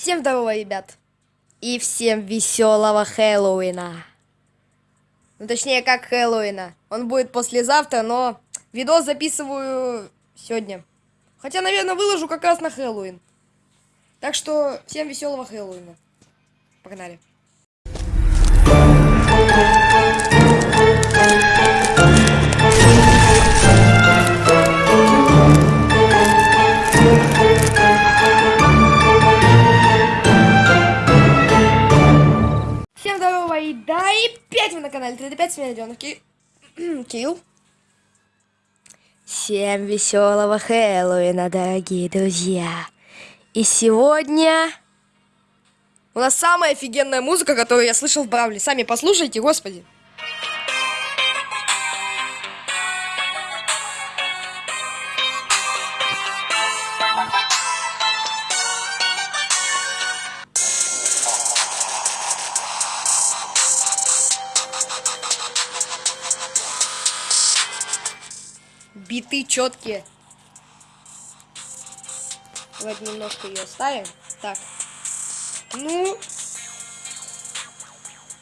Всем здорово, ребят. И всем веселого Хэллоуина. Ну, точнее, как Хэллоуина. Он будет послезавтра, но видос записываю сегодня. Хотя, наверное, выложу как раз на Хэллоуин. Так что, всем веселого Хэллоуина. Погнали. Опять вы на канале 3D5, с Ки... Кирилл. Всем веселого Хэллоуина, дорогие друзья. И сегодня у нас самая офигенная музыка, которую я слышал в Бравле. Сами послушайте, господи. Биты четкие. Давайте немножко ее оставим. Так. Ну.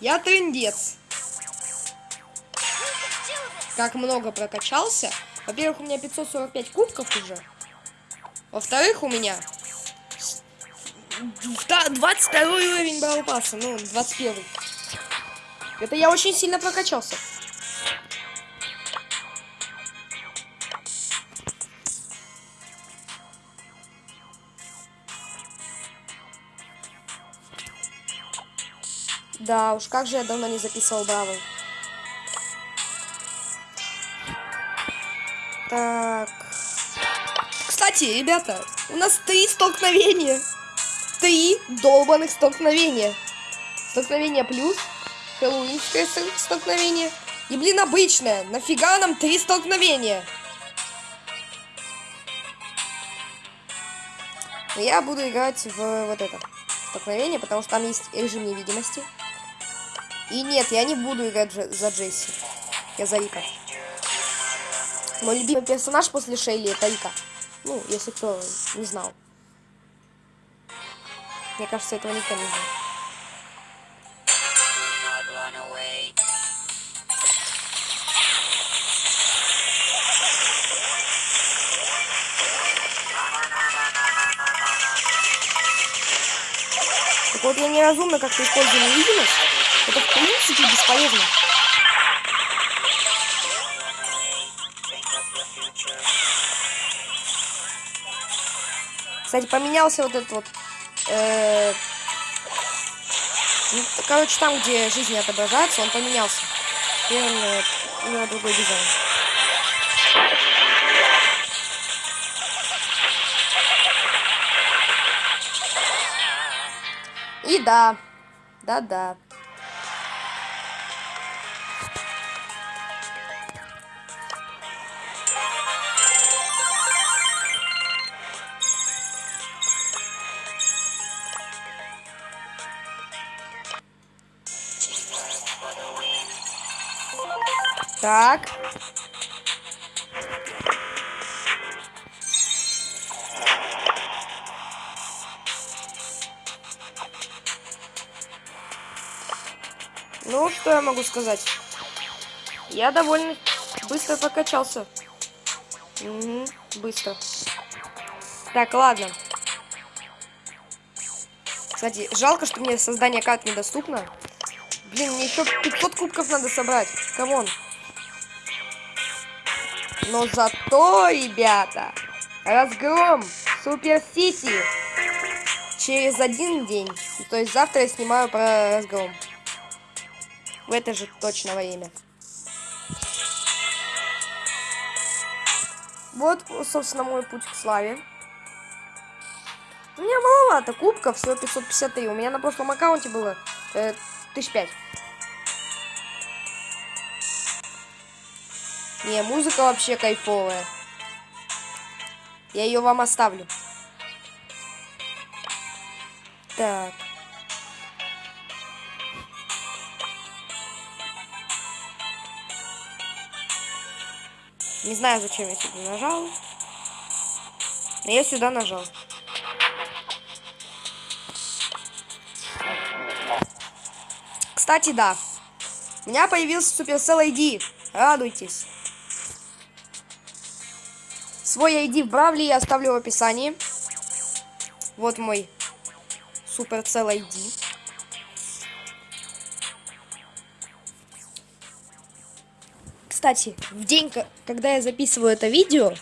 Я трендец. Как много прокачался. Во-первых, у меня 545 кубков уже. Во-вторых, у меня 22 уровень Бравл Пасса. Ну, 21. Это я очень сильно прокачался. Да уж, как же я давно не записывал Бравл. Так. Кстати, ребята, у нас три столкновения. Три долбанных столкновения. Столкновение плюс, хэллоуинское столкновение. И, блин, обычное. Нафига нам три столкновения? Но я буду играть в вот это столкновение, потому что там есть режим невидимости. И нет, я не буду играть за Джесси. Я за Рика. Мой любимый персонаж после Шейли это Рика. Ну, если кто не знал. Мне кажется, этого никто не знал. Так вот я неразумно как-то использую невидимость. Это в принципе бесполезно. Кстати, поменялся вот этот вот... Э, ну, короче, там, где жизни отображается, он поменялся. И он э, у него другой дизайн. И да, да-да. Так. Ну, что я могу сказать? Я довольно быстро прокачался. Угу, быстро. Так, ладно. Кстати, жалко, что мне создание карт недоступно. Блин, мне еще 500 кубков надо собрать. Come on. Но зато, ребята, разгром Супер Сити через один день. То есть завтра я снимаю про разгром. В это же точно время. Вот, собственно, мой путь к славе. У меня маловато кубков, всего 553. У меня на прошлом аккаунте было э, 1005. Не, музыка вообще кайфовая. Я ее вам оставлю. Так. Не знаю, зачем я сюда нажал. Но я сюда нажал. Кстати, да. У меня появился Supercell ID. Радуйтесь. Свой ID в Бравле я оставлю в описании. Вот мой Supercell ID. Кстати, в день, когда я записываю это видео,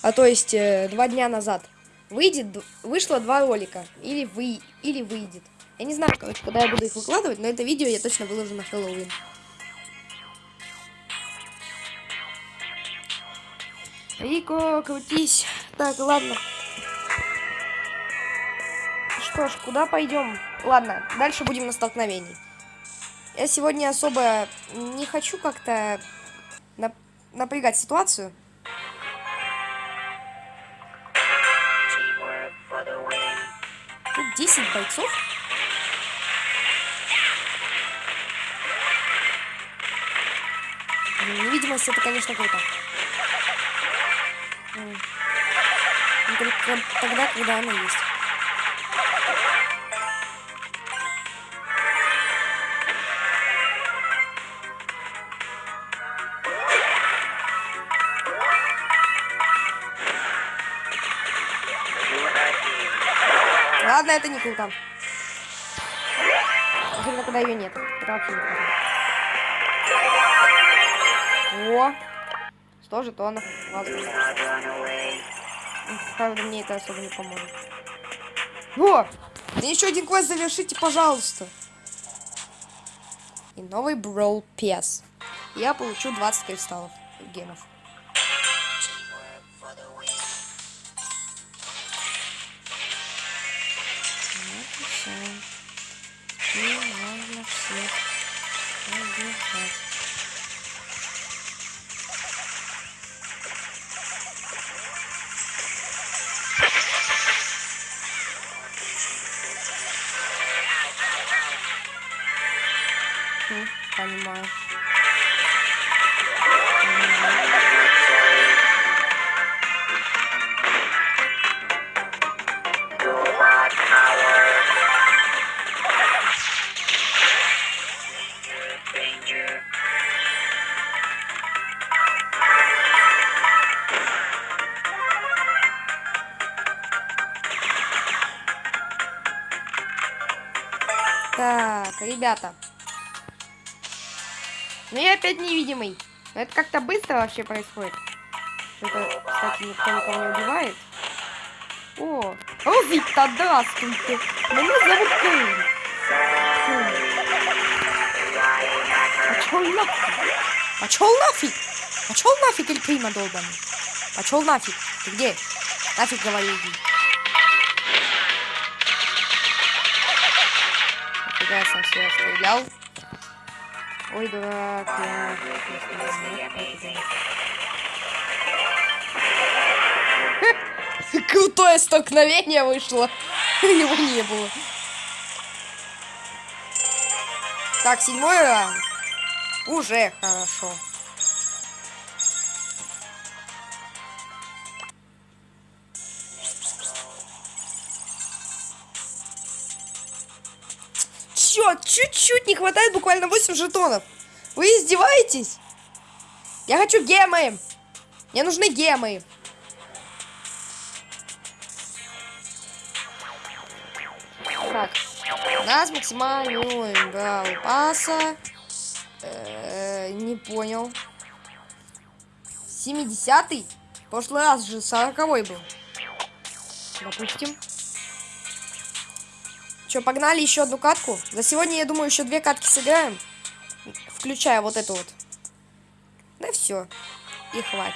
а то есть э, два дня назад, выйдет, вышло два ролика. Или, вы, или выйдет. Я не знаю, когда я буду их выкладывать, но это видео я точно выложу на Хэллоуин. Рико, крутись. Так, ладно. Что ж, куда пойдем? Ладно, дальше будем на столкновении. Я сегодня особо не хочу как-то нап напрягать ситуацию. Тут 10 бойцов. Невидимость это, конечно, круто. Только тогда, когда она есть. Ладно, это не круто. Особенно, когда ее нет. Это вообще не круто. О! 100 жетонов. Ладно. Правда, мне это особо не поможет. О! Мне еще один квест завершите, пожалуйста. И новый Brawl Pass. Я получу 20 кристаллов гемов. Ребята. Ну я опять невидимый. Это как-то быстро вообще происходит. Это, кстати, никто никого не убивает. О, о, Виктор, здравствуйте. Меня зовут Кейн. Пошел нафиг. Пошел нафиг. Пошел нафиг, Эль Прима долбаный. Пошел нафиг. Ты где? Нафиг говори, иди. Фига я сам себя стрелял. Ой, дурак, я... Крутое столкновение вышло. Его не было. Так, седьмой раунд. Уже хорошо. Черт, чуть-чуть не хватает, буквально 8 жетонов. Вы издеваетесь? Я хочу гемы. Мне нужны гемы. Так, нас максимальный уровень брал паса. Э -э, не понял. 70-й? В прошлый раз же 40 был. Допустим. Че, погнали еще одну катку? За сегодня, я думаю, еще две катки сыграем. Включая вот эту вот. Да все. И хватит.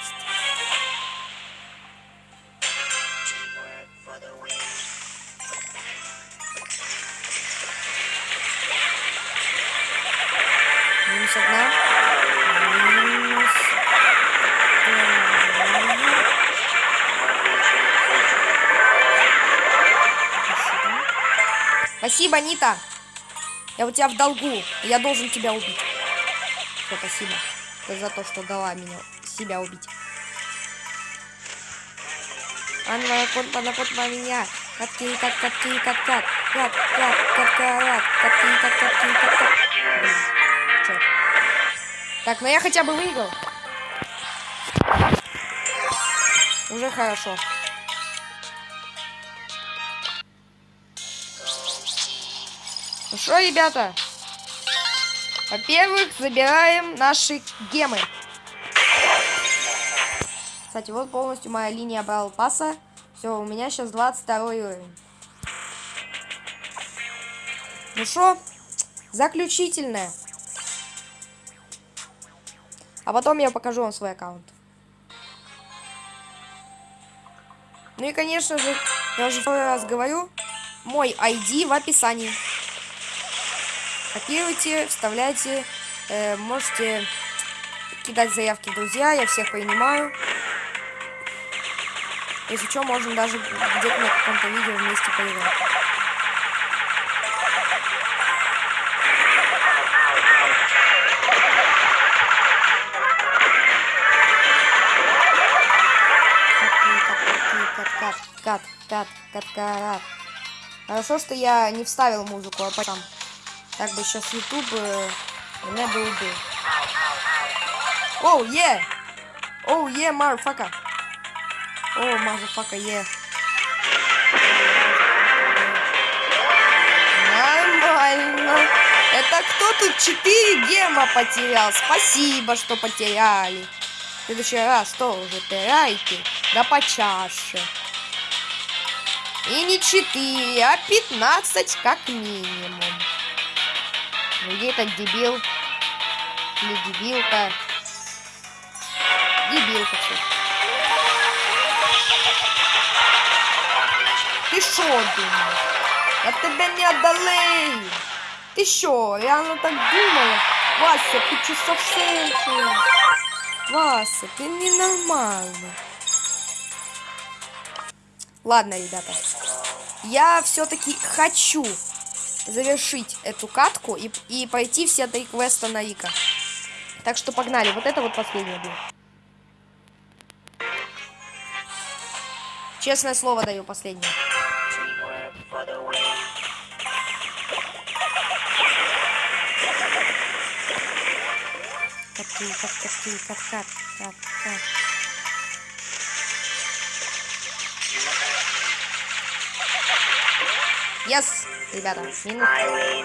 Спасибо, Нита. Я у тебя в долгу. Я должен тебя убить. Все, спасибо. За то, что дала меня себя убить. Анна, кот, на кот, на меня. Катки, кат, катки, кат, кат. Кат, кат, кат, кат, катки, кат, катки, кат, кат. Чёрт. Так, ну я хотя бы выиграл. Уже хорошо. Ну что, ребята? Во-первых, забираем наши гемы. Кстати, вот полностью моя линия брал паса. Все, у меня сейчас 22 уровень. Ну что, заключительное. А потом я покажу вам свой аккаунт. Ну и, конечно же, я уже второй раз говорю, мой ID в описании. Копируйте, вставляйте, э, можете кидать заявки друзья, я всех принимаю. Если что, можем даже где-то на каком-то видео вместе поиграть. Cut, cut, cut, cut, cut. Хорошо, что я не вставил музыку, а потом. Так бы сейчас YouTube э, меня бы убил. Oh, yeah! Oh, yeah, motherfucka! Oh, motherfucka, yeah! Нормально. Это кто тут 4 гема потерял? Спасибо, что потеряли. В следующий раз тоже теряйте. Да почаще. И не 4, а 15 как минимум. Ну где этот дебил? Или дебилка? Дебилка все. Ты шо думаешь? Я тебя не одолею. Ты шо, реально так думала? Вася, ты что совсем что? Вася, ты ненормальный. Ладно, ребята. Я все-таки хочу завершить эту катку и, и пойти все три квеста на Ика. Так что погнали. Вот это вот последнее будет. Честное слово даю последнее. Катки, кат, катки, кат, кат, кат, кат. Yes, ребята, минус.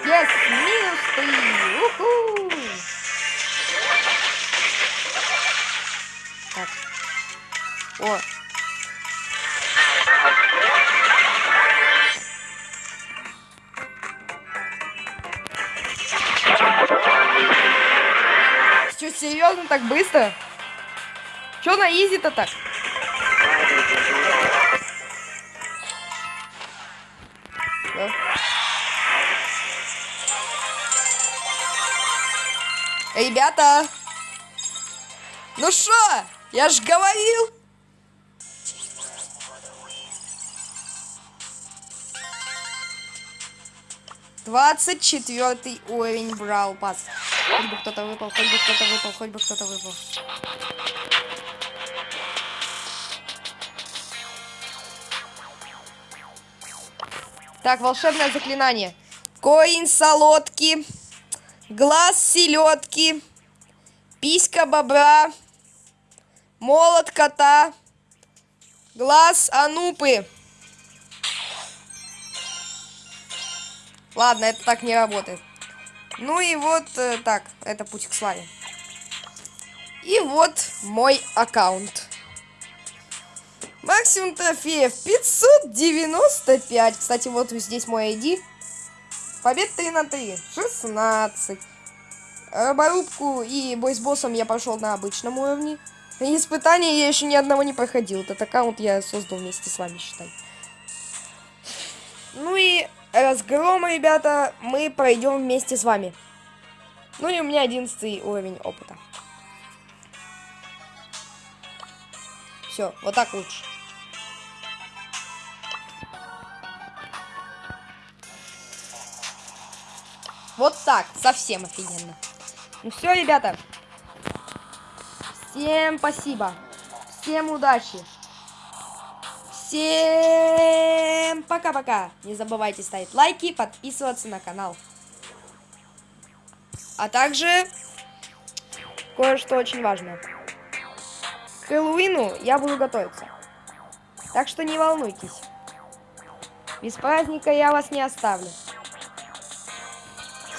Yes, минус три. Уху! Так. О. Что, серьезно так быстро? Что на изи-то так? Ребята! Ну что? Я ж говорил! Двадцать четвертый уровень брал пас. Хоть бы кто-то выпал, хоть бы кто-то выпал, хоть бы кто-то выпал. Так, волшебное заклинание. Коин солодки, глаз селедки, писька бобра, молот кота, глаз анупы. Ладно, это так не работает. Ну и вот э, так, это путь к славе. И вот мой аккаунт. Максимум трофеев 595. Кстати, вот здесь мой ID. Побед 3 на 3. 16. Роборубку и бой с боссом я прошел на обычном уровне. И испытания я еще ни одного не проходил. Этот аккаунт я создал вместе с вами, считай. Ну и разгром, ребята, мы пройдем вместе с вами. Ну и у меня 11 уровень опыта. Все, вот так лучше. Вот так, совсем офигенно. Ну все, ребята. Всем спасибо. Всем удачи. Всем пока-пока. Не забывайте ставить лайки, подписываться на канал. А также кое-что очень важное. К Хэллоуину я буду готовиться. Так что не волнуйтесь. Без праздника я вас не оставлю.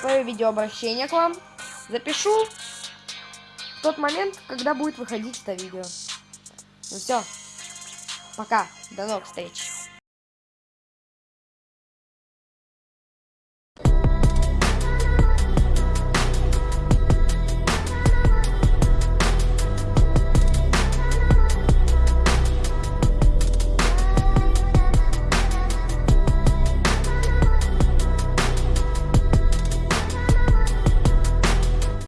Свое видеообращение к вам запишу в тот момент, когда будет выходить это видео. Ну все. Пока. До новых встреч.